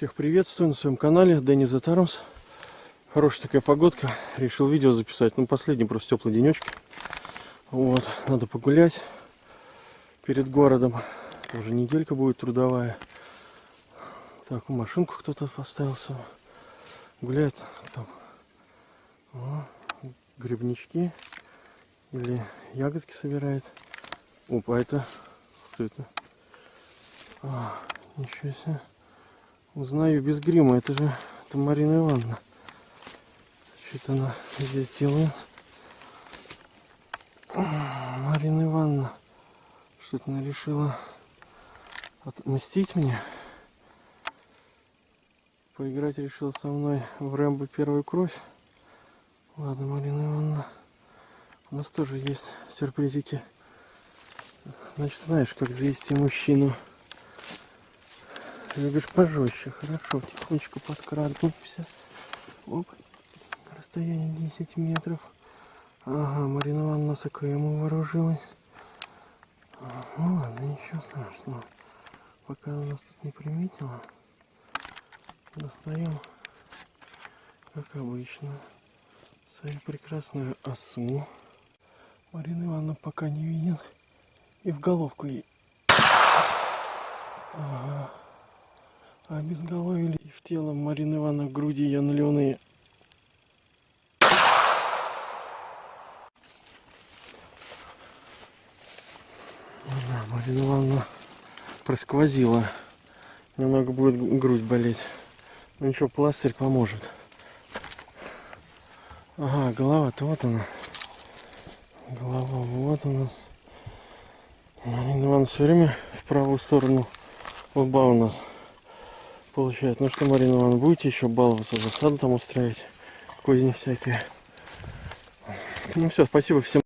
Всех приветствую на своем канале Дэнни Затармс. Хорошая такая погодка. Решил видео записать. Ну, последний просто теплый денечки. Вот, надо погулять перед городом. Это уже неделька будет трудовая. Так, машинку кто-то поставился. Гуляет там. О, грибнички. Или ягодки собирает. Опа, это... Кто это? А, ничего себе. Узнаю без грима. Это же это Марина Ивановна. Что-то она здесь делает. Марина Ивановна. Что-то она решила отмстить мне. Поиграть решила со мной в Рэмбо первую кровь. Ладно, Марина Ивановна. У нас тоже есть сюрпризики. Значит, знаешь, как завести мужчину. Любишь пожестче, хорошо, тихонечко подкрадываемся. Оп, расстояние 10 метров. Ага, Марина Ивановна с АКМ вооружилась. Ну ладно, ничего страшного. Пока она нас тут не приметила, достаем, как обычно, свою прекрасную осу. Марина Ивановна пока не видит. И в головку ей. А без головы или в тело Марины Ивановны в груди ее наливные. Да, Марина Ивановна просквозила. Немного будет грудь болеть. Ну ничего, пластырь поможет. Ага, голова-то вот она. Голова вот у нас. Марина Ивановна все время в правую сторону лба у нас получает. Ну что, Марина Ивановна, будете еще баловаться, засаду там устраивать, козни всякие. Ну все, спасибо всем.